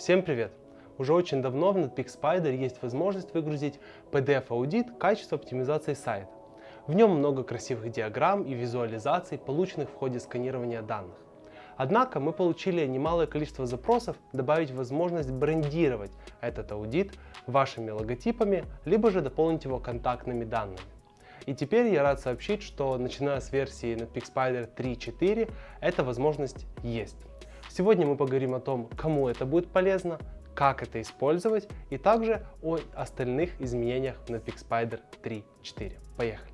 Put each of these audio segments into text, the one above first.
Всем привет! Уже очень давно в Netpeak Spider есть возможность выгрузить PDF-аудит качества оптимизации сайта. В нем много красивых диаграмм и визуализаций, полученных в ходе сканирования данных. Однако мы получили немалое количество запросов добавить возможность брендировать этот аудит вашими логотипами, либо же дополнить его контактными данными. И теперь я рад сообщить, что начиная с версии Netpeak Spider 3.4 эта возможность есть. Сегодня мы поговорим о том, кому это будет полезно, как это использовать и также о остальных изменениях в Netpeak Spider 3.4. Поехали!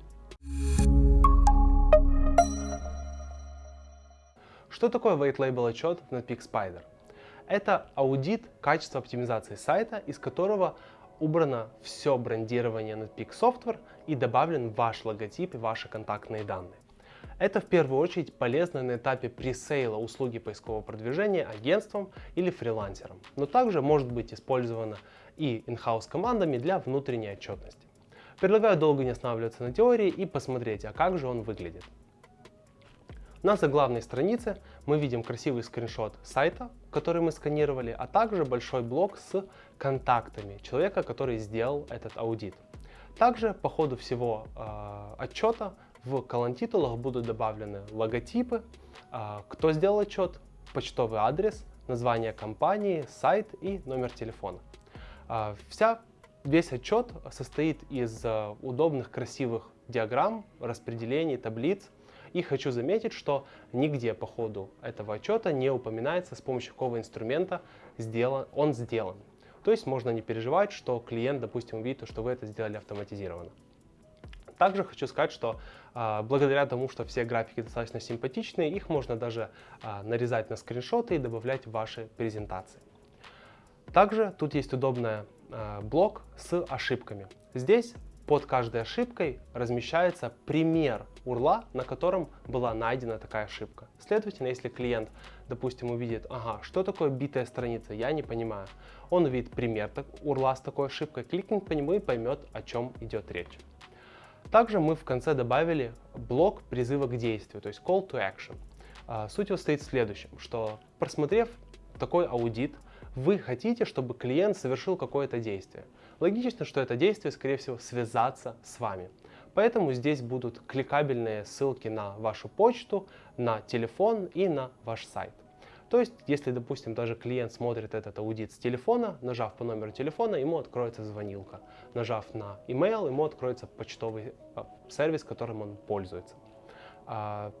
Что такое White Label отчет в Netpeak Spider? Это аудит качества оптимизации сайта, из которого убрано все брендирование Netpeak Software и добавлен ваш логотип и ваши контактные данные. Это в первую очередь полезно на этапе пресейла услуги поискового продвижения агентством или фрилансером, но также может быть использовано и in-house командами для внутренней отчетности. Предлагаю долго не останавливаться на теории и посмотреть, а как же он выглядит. На заглавной странице мы видим красивый скриншот сайта, который мы сканировали, а также большой блок с контактами человека, который сделал этот аудит. Также по ходу всего э, отчета в колонн-титулах будут добавлены логотипы, э, кто сделал отчет, почтовый адрес, название компании, сайт и номер телефона. Э, вся, весь отчет состоит из э, удобных красивых диаграмм, распределений, таблиц, и хочу заметить, что нигде по ходу этого отчета не упоминается, с помощью какого инструмента сделан, он сделан. То есть можно не переживать, что клиент, допустим, увидит, что вы это сделали автоматизированно. Также хочу сказать, что э, благодаря тому, что все графики достаточно симпатичные, их можно даже э, нарезать на скриншоты и добавлять в ваши презентации. Также тут есть удобный э, блок с ошибками. Здесь под каждой ошибкой размещается пример URL, на котором была найдена такая ошибка. Следовательно, если клиент, допустим, увидит, ага, что такое битая страница, я не понимаю, он увидит пример URL с такой ошибкой, кликнет по нему и поймет, о чем идет речь. Также мы в конце добавили блок призыва к действию, то есть call to action. А, суть его стоит в следующем, что просмотрев такой аудит, вы хотите, чтобы клиент совершил какое-то действие. Логично, что это действие, скорее всего, связаться с вами. Поэтому здесь будут кликабельные ссылки на вашу почту, на телефон и на ваш сайт. То есть, если, допустим, даже клиент смотрит этот аудит с телефона, нажав по номеру телефона, ему откроется звонилка. Нажав на email, ему откроется почтовый а, сервис, которым он пользуется. А,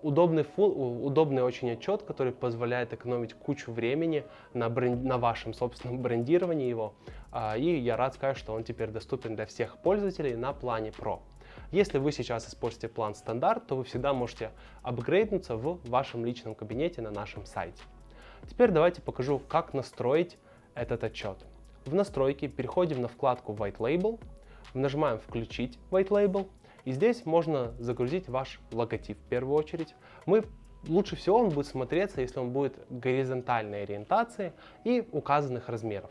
удобный, фул, удобный очень отчет, который позволяет экономить кучу времени на, бренд, на вашем собственном брендировании его. А, и я рад сказать, что он теперь доступен для всех пользователей на плане Pro. Если вы сейчас используете план стандарт, то вы всегда можете апгрейднуться в вашем личном кабинете на нашем сайте. Теперь давайте покажу, как настроить этот отчет. В настройке переходим на вкладку White Label, нажимаем «Включить White Label», и здесь можно загрузить ваш логотип в первую очередь. Мы Лучше всего он будет смотреться, если он будет горизонтальной ориентации и указанных размеров.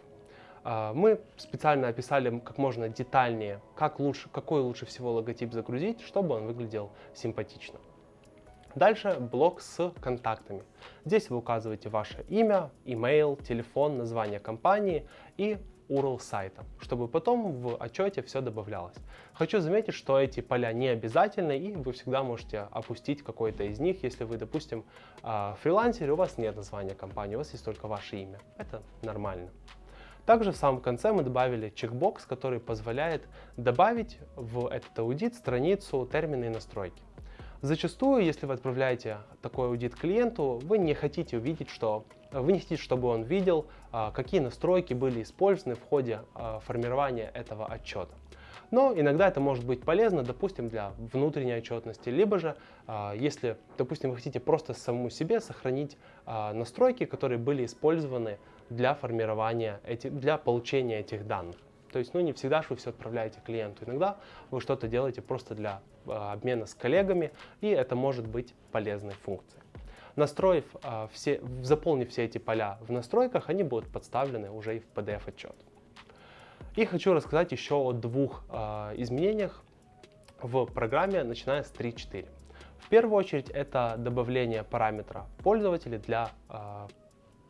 А, мы специально описали как можно детальнее, как лучше, какой лучше всего логотип загрузить, чтобы он выглядел симпатично. Дальше блок с контактами. Здесь вы указываете ваше имя, email, телефон, название компании и URL сайта, чтобы потом в отчете все добавлялось. Хочу заметить, что эти поля не обязательны, и вы всегда можете опустить какой-то из них, если вы, допустим, а, фрилансер, у вас нет названия компании, у вас есть только ваше имя. Это нормально. Также в самом конце мы добавили чекбокс, который позволяет добавить в этот аудит страницу термины и настройки. Зачастую, если вы отправляете такой аудит клиенту, вы не хотите увидеть, что вы не хотите, чтобы он видел, а, какие настройки были использованы в ходе а, формирования этого отчета. Но иногда это может быть полезно, допустим, для внутренней отчетности, либо же, а, если, допустим, вы хотите просто самому себе сохранить настройки, которые были использованы для формирования, этих, для получения этих данных. То есть, ну, не всегда же вы все отправляете клиенту. Иногда вы что-то делаете просто для э, обмена с коллегами, и это может быть полезной функцией. Настроив э, все, заполнив все эти поля в настройках, они будут подставлены уже и в PDF-отчет. И хочу рассказать еще о двух э, изменениях в программе, начиная с 3.4. В первую очередь это добавление параметра пользователя для э,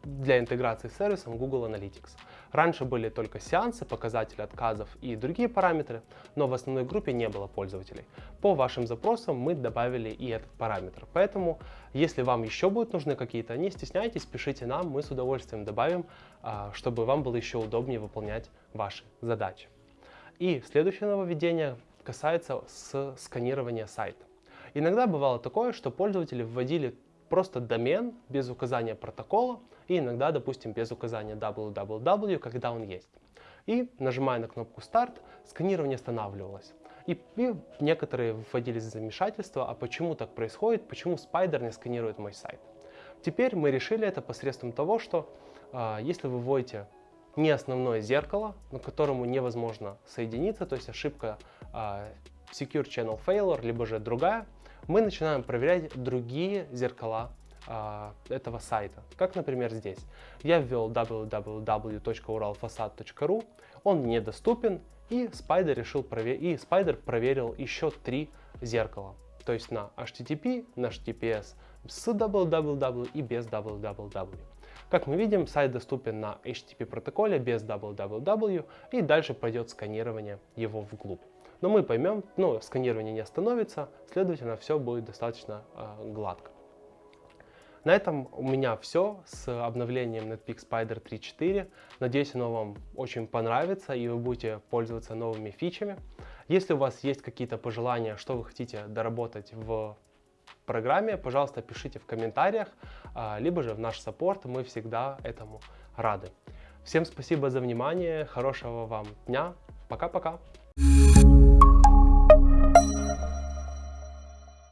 для интеграции с сервисом Google Analytics. Раньше были только сеансы, показатели отказов и другие параметры, но в основной группе не было пользователей. По вашим запросам мы добавили и этот параметр. Поэтому, если вам еще будут нужны какие-то, не стесняйтесь, пишите нам, мы с удовольствием добавим, а, чтобы вам было еще удобнее выполнять ваши задачи. И следующее нововведение касается сканирования сайта. Иногда бывало такое, что пользователи вводили просто домен без указания протокола и иногда, допустим, без указания www, когда он есть. И нажимая на кнопку «Старт», сканирование останавливалось. И, и некоторые вводились в замешательство, а почему так происходит, почему Spider не сканирует мой сайт. Теперь мы решили это посредством того, что э, если вы вводите не основное зеркало, на которому невозможно соединиться, то есть ошибка э, Secure Channel Failure, либо же другая, мы начинаем проверять другие зеркала а, этого сайта. Как, например, здесь. Я ввел www.uralfasad.ru, он недоступен, и Spider, решил провер... и Spider проверил еще три зеркала. То есть на HTTP, на HTTPS с www и без www. Как мы видим, сайт доступен на HTTP протоколе без www, и дальше пойдет сканирование его вглубь. Но мы поймем, ну, сканирование не остановится, следовательно, все будет достаточно э, гладко. На этом у меня все с обновлением Netpeak Spider 3.4. Надеюсь, оно вам очень понравится и вы будете пользоваться новыми фичами. Если у вас есть какие-то пожелания, что вы хотите доработать в программе, пожалуйста, пишите в комментариях, а, либо же в наш саппорт, мы всегда этому рады. Всем спасибо за внимание, хорошего вам дня, пока-пока!